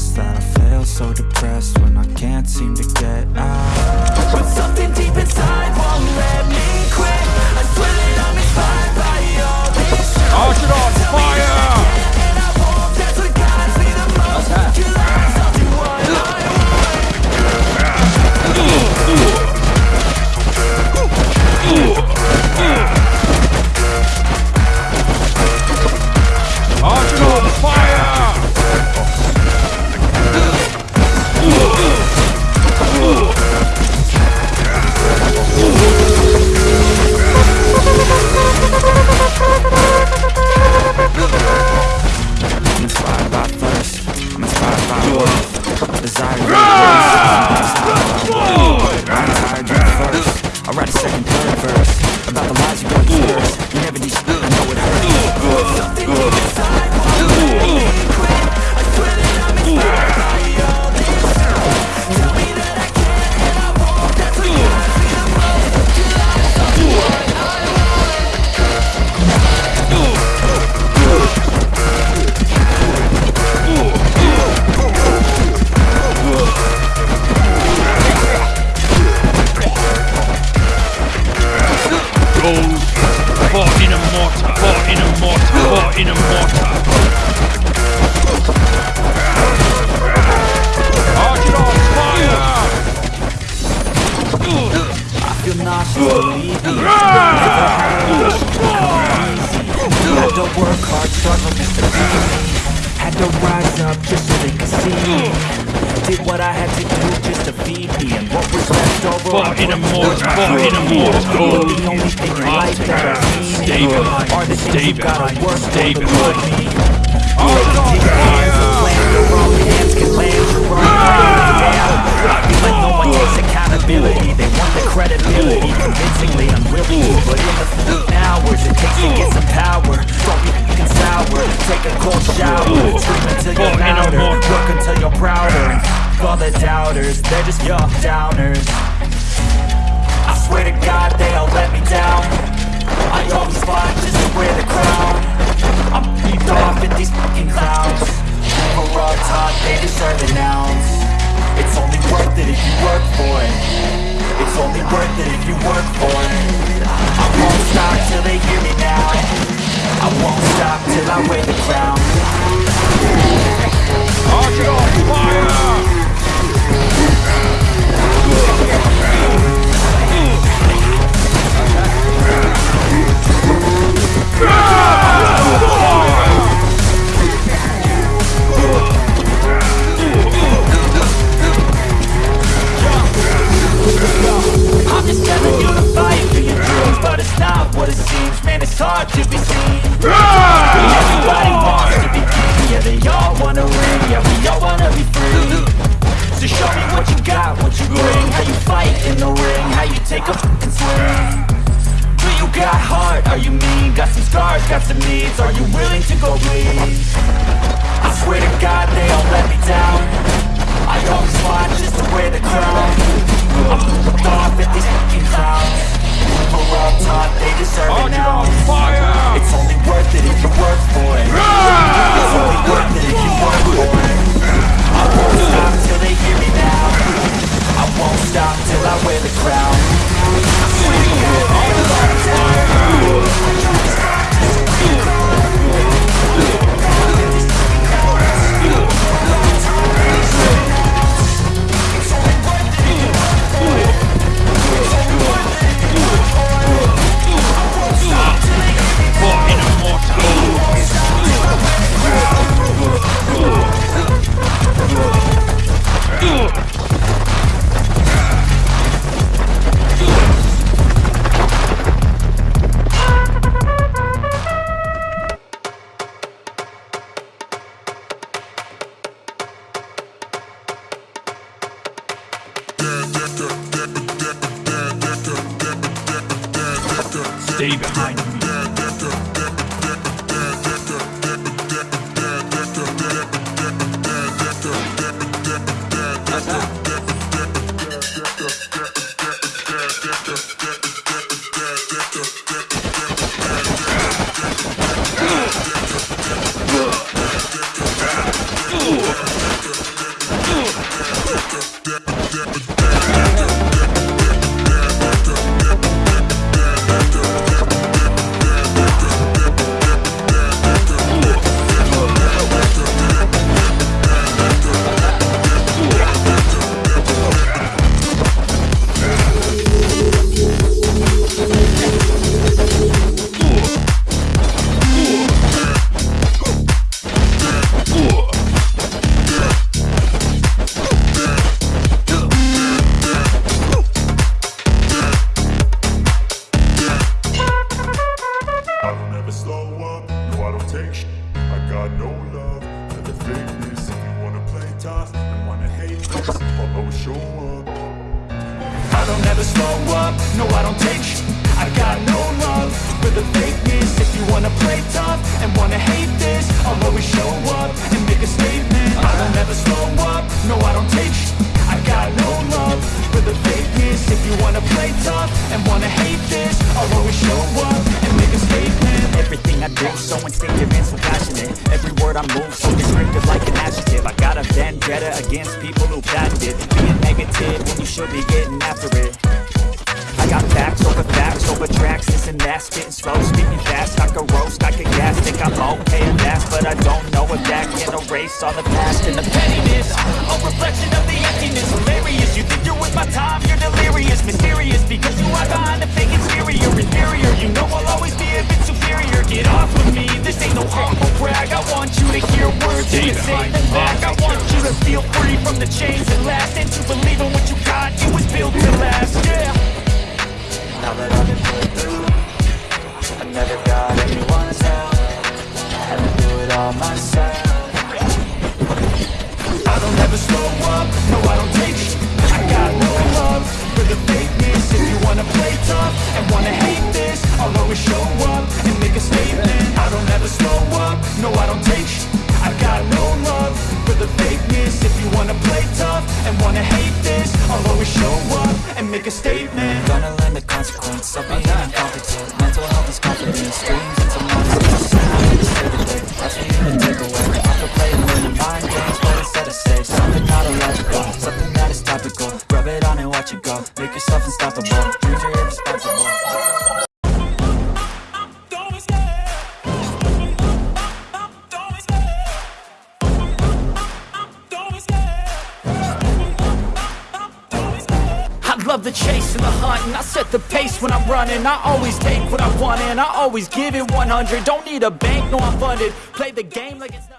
past That I feel so depressed when I can't seem to get out. But something to rise up just so they could see. Me. Did what I had to do just to feed me, and what was left over fucking immortal, fucking immortal. The only thing in life that I need David, are the things David, you gotta work David. for me. The dick hands wrong can land accountability, they want the credibility, convincingly to put in the hours it takes to get some power. Don't be Take a cold shower. Sleep until you're louder. Work until you're prouder. All the doubters, they're just your downers. I wear the crown. Archer Got some needs. Are you willing to go bleed? I swear to God they all let me down. I always fly just to wear the crown. I'm off at these fucking clowns Stay behind me. never slow up, no I don't take sh I got no love. For the fakeness If you wanna play tough and wanna hate this, I'll always show up. I don't ever slow up, no I don't take sh I got no love. For the fakeness If you wanna play tough so instinctive and so passionate. Every word I move, so descriptive like an adjective. I got a vendetta against people who patented Being negative when you should be getting after it. I got facts over facts over tracks, this and that. Spitting slow, speaking fast, I could roast, I could gas Think I'm okay at last, but I don't know if that can erase all the past and the pettiness. A reflection of the emptiness. Hilarious, you think you're with my time? You're delirious, mysterious. Because you hide behind a fake exterior Inferior, you know I'll always be a bit superior Get off of me, this ain't no humble brag. I want you to hear words, you can say them back I want you to feel free from the chains that last. And to believe in what you got, it was built to last, yeah. Now that I've been put through I never got anyone's help. Had to do it all myself. I don't ever slow up, no I don't take sh- I got no love for the fakeness. If you wanna play tough and wanna hate this I'll always show up no I don't take sh- I got no love for the fakeness. If you wanna play tough and wanna hate this I'll always show up and make a statement. Gonna learn the consequence of being uh-huh. incompetent love the chase and the hunt and I set the pace when I'm running. I always take what I want and I always give it 100 Don't need a bank, no I'm funded. Play the game like it's